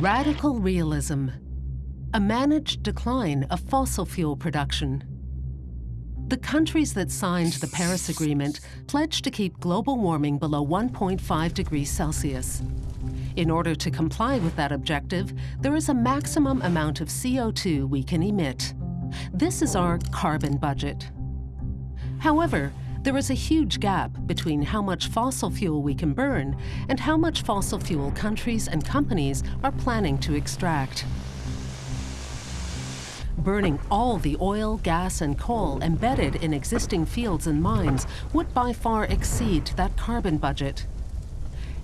Radical realism, a managed decline of fossil fuel production. The countries that signed the Paris Agreement pledged to keep global warming below 1.5 degrees Celsius. In order to comply with that objective, there is a maximum amount of CO2 we can emit. This is our carbon budget. However, there is a huge gap between how much fossil fuel we can burn and how much fossil fuel countries and companies are planning to extract. Burning all the oil, gas and coal embedded in existing fields and mines would by far exceed that carbon budget.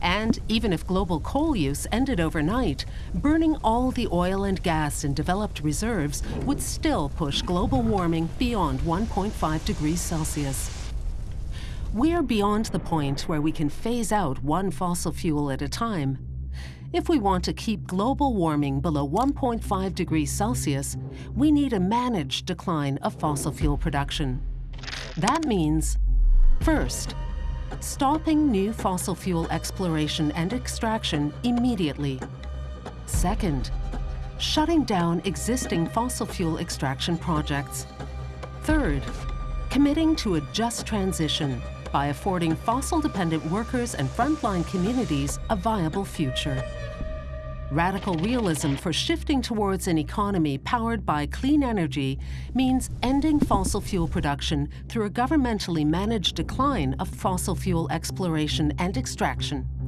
And even if global coal use ended overnight, burning all the oil and gas in developed reserves would still push global warming beyond 1.5 degrees Celsius. We're beyond the point where we can phase out one fossil fuel at a time. If we want to keep global warming below 1.5 degrees Celsius, we need a managed decline of fossil fuel production. That means, first, stopping new fossil fuel exploration and extraction immediately. Second, shutting down existing fossil fuel extraction projects. Third, committing to a just transition by affording fossil-dependent workers and frontline communities a viable future. Radical realism for shifting towards an economy powered by clean energy means ending fossil fuel production through a governmentally managed decline of fossil fuel exploration and extraction.